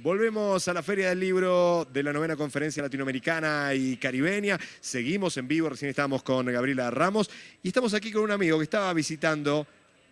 Volvemos a la Feria del Libro de la novena conferencia latinoamericana y caribeña. Seguimos en vivo, recién estábamos con Gabriela Ramos y estamos aquí con un amigo que estaba visitando.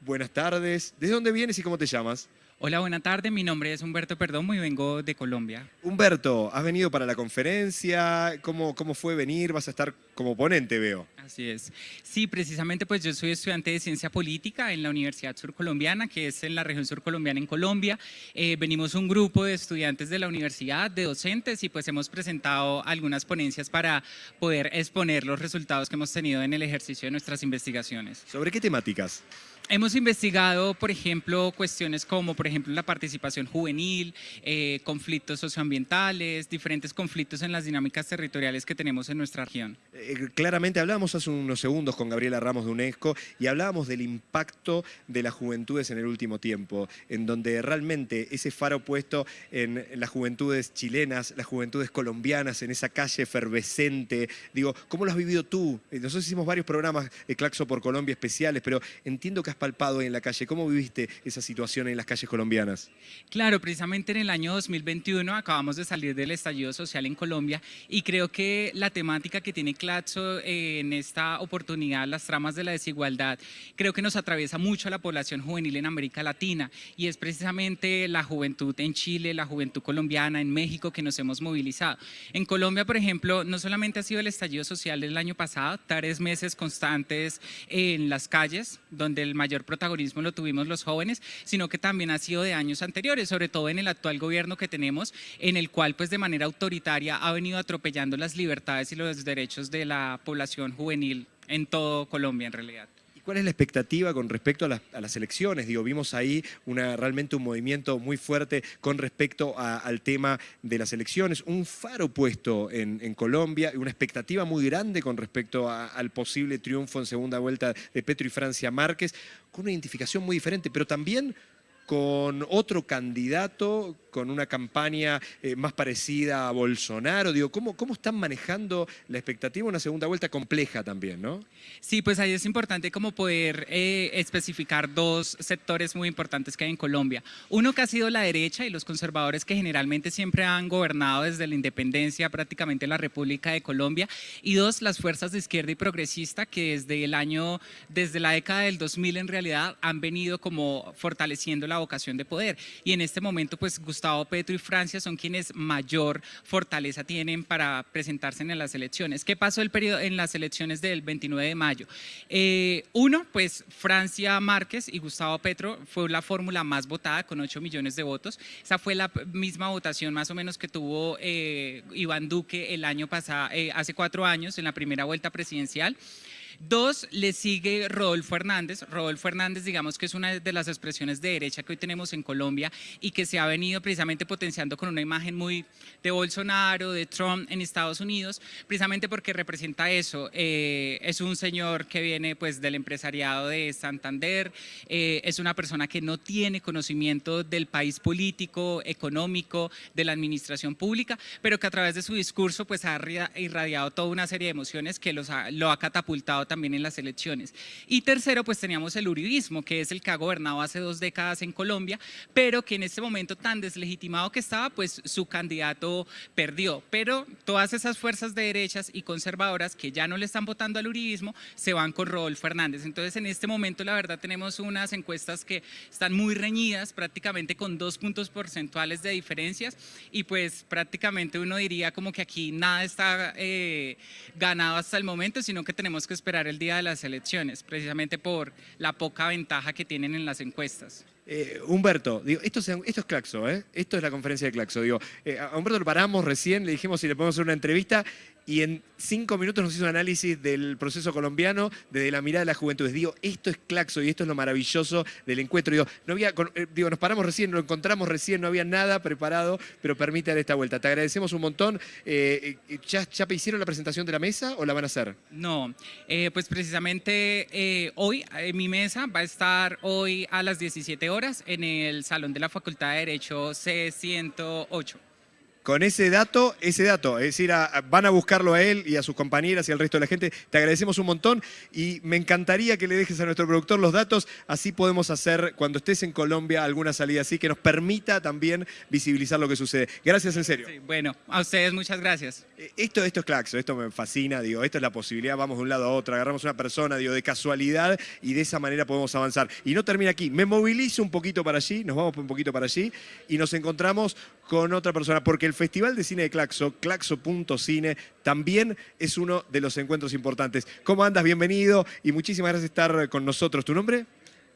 Buenas tardes. ¿De dónde vienes y cómo te llamas? Hola, buena tarde. Mi nombre es Humberto Perdomo y vengo de Colombia. Humberto, ¿has venido para la conferencia? ¿Cómo, cómo fue venir? Vas a estar como ponente, veo. Así es. Sí, precisamente pues yo soy estudiante de Ciencia Política en la Universidad Surcolombiana, que es en la región surcolombiana en Colombia. Eh, venimos un grupo de estudiantes de la universidad, de docentes, y pues hemos presentado algunas ponencias para poder exponer los resultados que hemos tenido en el ejercicio de nuestras investigaciones. ¿Sobre qué temáticas? Hemos investigado, por ejemplo, cuestiones como, por ejemplo, la participación juvenil, eh, conflictos socioambientales, diferentes conflictos en las dinámicas territoriales que tenemos en nuestra región. Eh, claramente hablábamos hace unos segundos con Gabriela Ramos de UNESCO y hablábamos del impacto de las juventudes en el último tiempo, en donde realmente ese faro puesto en las juventudes chilenas, las juventudes colombianas, en esa calle efervescente, digo, ¿cómo lo has vivido tú? Eh, nosotros hicimos varios programas de Claxo por Colombia especiales, pero entiendo que has palpado en la calle. ¿Cómo viviste esa situación en las calles colombianas? Claro, precisamente en el año 2021 acabamos de salir del estallido social en Colombia y creo que la temática que tiene Claxo eh, en esta oportunidad, las tramas de la desigualdad, creo que nos atraviesa mucho a la población juvenil en América Latina y es precisamente la juventud en Chile, la juventud colombiana, en México que nos hemos movilizado. En Colombia, por ejemplo, no solamente ha sido el estallido social del año pasado, tres meses constantes en las calles, donde el mayor mayor protagonismo lo tuvimos los jóvenes, sino que también ha sido de años anteriores, sobre todo en el actual gobierno que tenemos, en el cual pues de manera autoritaria ha venido atropellando las libertades y los derechos de la población juvenil en todo Colombia en realidad. ¿Cuál es la expectativa con respecto a las, elecciones? Digo, vimos ahí realmente un movimiento muy fuerte con respecto al tema de las elecciones, un faro puesto en, Colombia y una expectativa muy grande con respecto al posible triunfo en segunda vuelta de Petro y Francia Márquez, con una identificación muy diferente, pero también con otro candidato, con una campaña eh, más parecida a Bolsonaro? Digo, ¿cómo, ¿cómo están manejando la expectativa? Una segunda vuelta compleja también, ¿no? Sí, pues ahí es importante como poder eh, especificar dos sectores muy importantes que hay en Colombia. Uno que ha sido la derecha y los conservadores que generalmente siempre han gobernado desde la independencia prácticamente la República de Colombia. Y dos, las fuerzas de izquierda y progresista que desde el año, desde la década del 2000 en realidad han venido como fortaleciendo la vocación de poder. Y en este momento, pues Gustavo Petro y Francia son quienes mayor fortaleza tienen para presentarse en las elecciones. ¿Qué pasó el periodo en las elecciones del 29 de mayo? Eh, uno, pues Francia Márquez y Gustavo Petro fue la fórmula más votada con 8 millones de votos. Esa fue la misma votación más o menos que tuvo eh, Iván Duque el año pasado, eh, hace cuatro años en la primera vuelta presidencial. Dos, le sigue Rodolfo Hernández. Rodolfo Hernández, digamos que es una de las expresiones de derecha que hoy tenemos en Colombia y que se ha venido precisamente potenciando con una imagen muy de Bolsonaro, de Trump en Estados Unidos, precisamente porque representa eso. Eh, es un señor que viene pues del empresariado de Santander, eh, es una persona que no tiene conocimiento del país político, económico, de la administración pública, pero que a través de su discurso pues ha irradiado toda una serie de emociones que los lo ha catapultado también en las elecciones. Y tercero, pues teníamos el uribismo, que es el que ha gobernado hace dos décadas en Colombia, pero que en este momento tan deslegitimado que estaba, pues su candidato perdió. Pero todas esas fuerzas de derechas y conservadoras que ya no le están votando al uribismo, se van con Rodolfo Hernández. Entonces, en este momento, la verdad, tenemos unas encuestas que están muy reñidas, prácticamente con dos puntos porcentuales de diferencias, y pues prácticamente uno diría como que aquí nada está eh, ganado hasta el momento, sino que tenemos que esperar el día de las elecciones, precisamente por la poca ventaja que tienen en las encuestas. Eh, Humberto, digo, esto, es, esto es Claxo, ¿eh? esto es la conferencia de Claxo. Digo, eh, a Humberto lo paramos recién, le dijimos si le podemos hacer una entrevista y en cinco minutos nos hizo un análisis del proceso colombiano desde la mirada de la juventud. Digo, esto es Claxo y esto es lo maravilloso del encuentro. Digo, no había, eh, digo, nos paramos recién, lo encontramos recién, no había nada preparado, pero permite dar esta vuelta. Te agradecemos un montón. Eh, eh, ¿ya, ¿Ya hicieron la presentación de la mesa o la van a hacer? No, pues precisamente hoy mi mesa va a estar hoy a las 17 horas en el Salón de la Facultad de Derecho C108. Con ese dato, ese dato, es decir, a- a- van a buscarlo a él y a sus compañeras y al resto de la gente. Te agradecemos un montón y me encantaría que le dejes a nuestro productor los datos, así podemos hacer cuando estés en Colombia alguna salida así que nos permita también visibilizar lo que sucede. Gracias en serio. Sí, bueno, a ustedes muchas gracias. Eh, Esto, esto es Claxo, esto me fascina, digo, esto es la posibilidad, vamos de un lado a otro, agarramos una persona, digo, de casualidad y de esa manera podemos avanzar. Y no termina aquí, me movilizo un poquito para allí, nos vamos un poquito para allí y nos encontramos con otra persona, porque el Festival de Cine de Claxo, claxo.cine, también es uno de los encuentros importantes. ¿Cómo andas? Bienvenido y muchísimas gracias por estar con nosotros. ¿Tu nombre?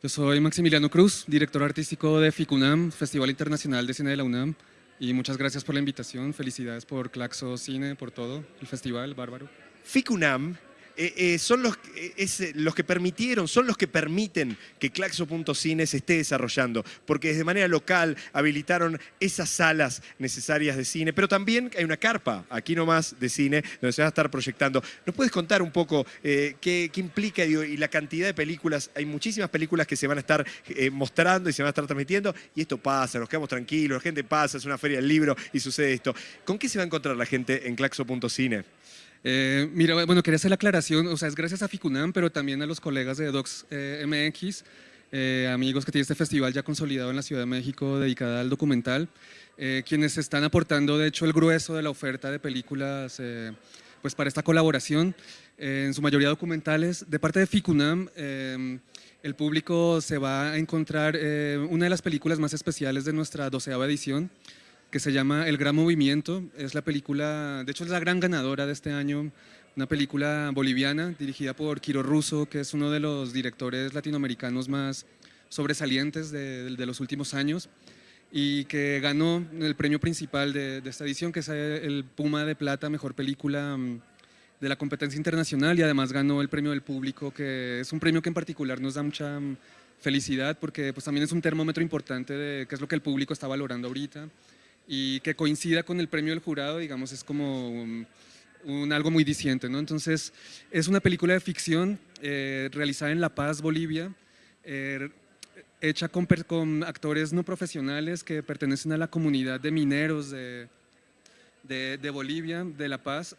Yo soy Maximiliano Cruz, director artístico de FICUNAM, Festival Internacional de Cine de la UNAM. Y muchas gracias por la invitación. Felicidades por Claxo Cine, por todo, el festival, bárbaro. FICUNAM eh, eh, son los, eh, los que permitieron, son los que permiten que Claxo.cine se esté desarrollando, porque de manera local habilitaron esas salas necesarias de cine, pero también hay una carpa aquí nomás de cine donde se va a estar proyectando. ¿Nos puedes contar un poco qué, implica y la cantidad de películas? Hay muchísimas películas que se van a estar mostrando y se van a estar transmitiendo y esto pasa, nos quedamos tranquilos, la gente pasa, es una feria del libro y sucede esto. ¿Con qué se va a encontrar la gente en Claxo.cine? Eh, mira, bueno, quería hacer la aclaración, o sea, es gracias a FICUNAM, pero también a los colegas de Docs eh, MX, eh, amigos que tiene este festival ya consolidado en la Ciudad de México dedicada al documental, eh, quienes están aportando, de hecho, el grueso de la oferta de películas eh, pues para esta colaboración, eh, en su mayoría documentales. De parte de FICUNAM, el público se va a encontrar una de las películas más especiales de nuestra doceava edición, que se llama El Gran Movimiento. Es la película, de hecho es la gran ganadora de este año, una película boliviana dirigida por Quiro Russo, que es uno de los directores latinoamericanos más sobresalientes de, de los últimos años y que ganó el premio principal de, de esta edición, que es el Puma de Plata, Mejor Película mm, de la competencia internacional y además ganó el premio del público, que es un premio que en particular nos da mucha mm, felicidad porque pues, también es un termómetro importante de qué es lo que el público está valorando ahorita y que coincida con el premio del jurado, digamos, es como un, un algo muy diciente, ¿no? Entonces, es una película de ficción eh, realizada en La Paz, Bolivia, eh, hecha con, con actores no profesionales que pertenecen a la comunidad de mineros de, de, de Bolivia, de La Paz,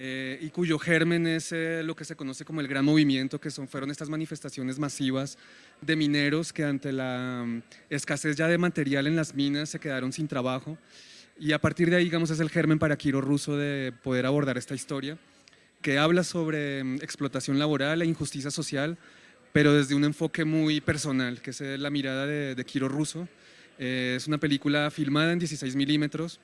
eh, y cuyo germen es eh, lo que se conoce como el Gran Movimiento, que son, fueron estas manifestaciones masivas de mineros que ante la mm, escasez ya de material en las minas se quedaron sin trabajo. Y a partir de ahí, digamos, es el germen para Quiro Russo de poder abordar esta historia, que habla sobre mm, explotación laboral e injusticia social, pero desde un enfoque muy personal, que es eh, la mirada de, de Russo. Eh, es una película filmada en 16 milímetros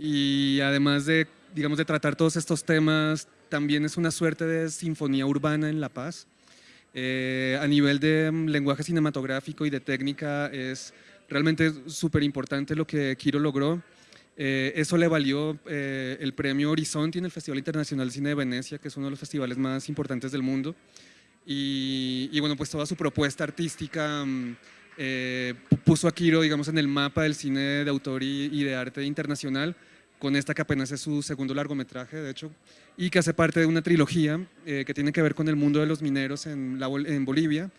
y además de, digamos, de tratar todos estos temas, también es una suerte de sinfonía urbana en La Paz. Eh, a nivel de mm, lenguaje cinematográfico y de técnica es realmente súper importante lo que Quiro logró. Eh, eso le valió eh, el premio Horizonte en el Festival Internacional de Cine de Venecia, que es uno de los festivales más importantes del mundo. Y, y bueno, pues toda su propuesta artística mm, eh, pu- puso a Quiro, digamos, en el mapa del cine de autor y, y de arte internacional, con esta que apenas es su segundo largometraje, de hecho, y que hace parte de una trilogía eh, que tiene que ver con el mundo de los mineros en, la en Bolivia.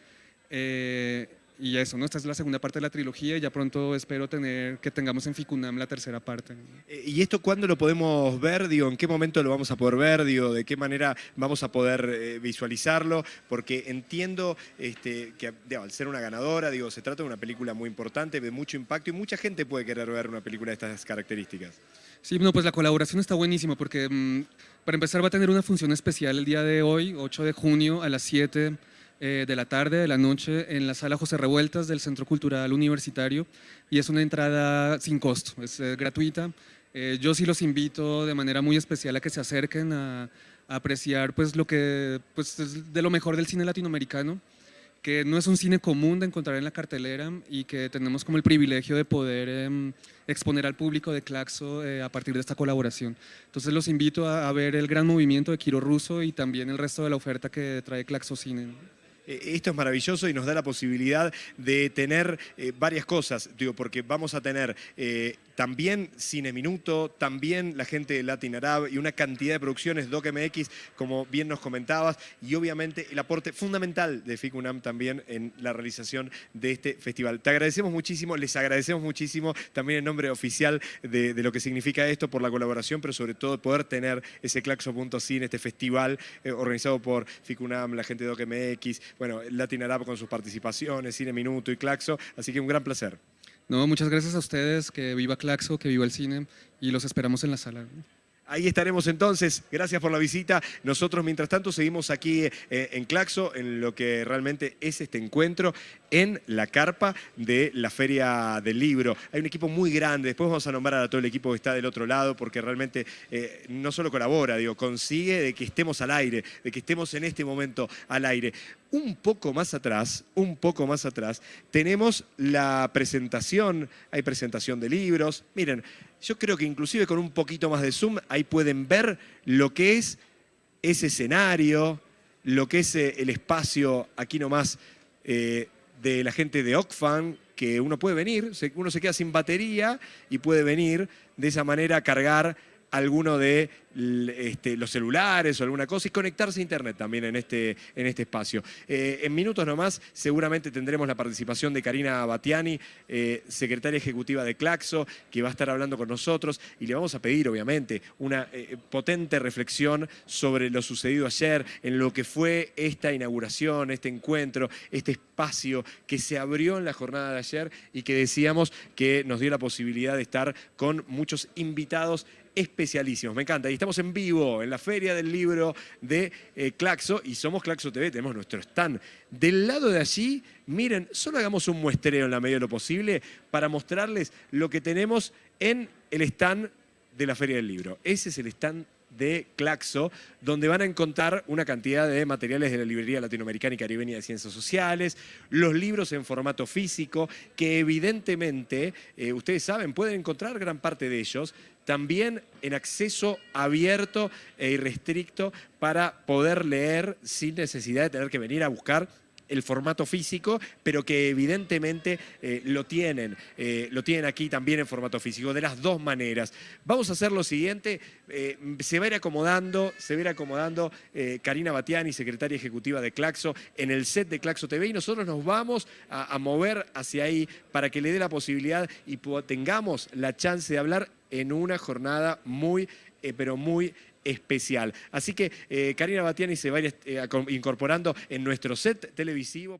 Eh, y eso, ¿no? Esta es la segunda parte de la trilogía y ya pronto espero tener, que tengamos en Ficunam la tercera parte. Eh, ¿Y esto cuándo lo podemos ver? Digo, ¿En qué momento lo vamos a poder ver? Digo, ¿De qué manera vamos a poder eh, visualizarlo? Porque entiendo este, que digo, al ser una ganadora, digo, se trata de una película muy importante, de mucho impacto y mucha gente puede querer ver una película de estas características. Sí, no, pues la colaboración está buenísima porque mm, para empezar va a tener una función especial el día de hoy, 8 de junio a las 7 eh, de la tarde, de la noche, en la sala José Revueltas del Centro Cultural Universitario y es una entrada sin costo, es eh, gratuita. Eh, yo sí los invito de manera muy especial a que se acerquen a, a apreciar pues, lo que pues, es de lo mejor del cine latinoamericano que no es un cine común de encontrar en la cartelera y que tenemos como el privilegio de poder em, exponer al público de Claxo eh, a partir de esta colaboración. Entonces los invito a, ver el gran movimiento de Quiro Russo y también el resto de la oferta que trae Claxo Cine. Eh, Esto es maravilloso y nos da la posibilidad de tener eh, varias cosas, digo, porque vamos a tener eh, también Cine Minuto, también la gente de Latin Arab y una cantidad de producciones, DocMX, como bien nos comentabas, y obviamente el aporte fundamental de FICUNAM también en la realización de este festival. Te agradecemos muchísimo, les agradecemos muchísimo también en nombre oficial de, de lo que significa esto por la colaboración, pero sobre todo poder tener ese Claxo.cine, este festival eh, organizado por FICUNAM, la gente de DocMX, bueno, Latin Arab con sus participaciones, Cine Minuto y Claxo, así que un gran placer. No, muchas gracias a ustedes, que viva Claxo, que viva el cine y los esperamos en la sala. Ahí estaremos entonces. Gracias por la visita. Nosotros, mientras tanto, seguimos aquí eh, en Claxo, en lo que realmente es este encuentro en la carpa de la Feria del Libro. Hay un equipo muy grande. Después vamos a nombrar a todo el equipo que está del otro lado, porque realmente eh, no solo colabora, digo, consigue de que estemos al aire, de que estemos en este momento al aire. Un poco más atrás, un poco más atrás, tenemos la presentación, hay presentación de libros. Miren, yo creo que inclusive con un poquito más de zoom, ahí pueden ver lo que es ese escenario, lo que es eh, el espacio aquí nomás eh, de la gente de Ocfan, que uno puede venir, uno se queda sin batería y puede venir de esa manera a cargar alguno de este, los celulares o alguna cosa y conectarse a internet también en este, en este espacio. Eh, en minutos nomás seguramente tendremos la participación de Karina Batiani, eh, secretaria ejecutiva de Claxo, que va a estar hablando con nosotros y le vamos a pedir obviamente una eh, potente reflexión sobre lo sucedido ayer, en lo que fue esta inauguración, este encuentro, este espacio que se abrió en la jornada de ayer y que decíamos que nos dio la posibilidad de estar con muchos invitados especialísimos. Me encanta. Estamos en vivo en la Feria del Libro de eh, Claxo y somos Claxo TV, tenemos nuestro stand. Del lado de allí, miren, solo hagamos un muestreo en la medida de lo posible para mostrarles lo que tenemos en el stand de la Feria del Libro. Ese es el stand de Claxo, donde van a encontrar una cantidad de materiales de la librería latinoamericana y caribeña de ciencias sociales, los libros en formato físico, que evidentemente, eh, ustedes saben, pueden encontrar gran parte de ellos también en acceso abierto e irrestricto para poder leer sin necesidad de tener que venir a buscar el formato físico, pero que evidentemente eh, lo tienen, eh, lo tienen aquí también en formato físico, de las dos maneras. Vamos a hacer lo siguiente, eh, se va a ir acomodando, se va a ir acomodando Karina Batiani, secretaria ejecutiva de Claxo, en el set de Claxo TV y nosotros nos vamos a, a mover hacia ahí para que le dé la posibilidad y tengamos la chance de hablar en una jornada muy, pero muy especial. Así que eh, Karina Batiani se va a ir eh, incorporando en nuestro set televisivo.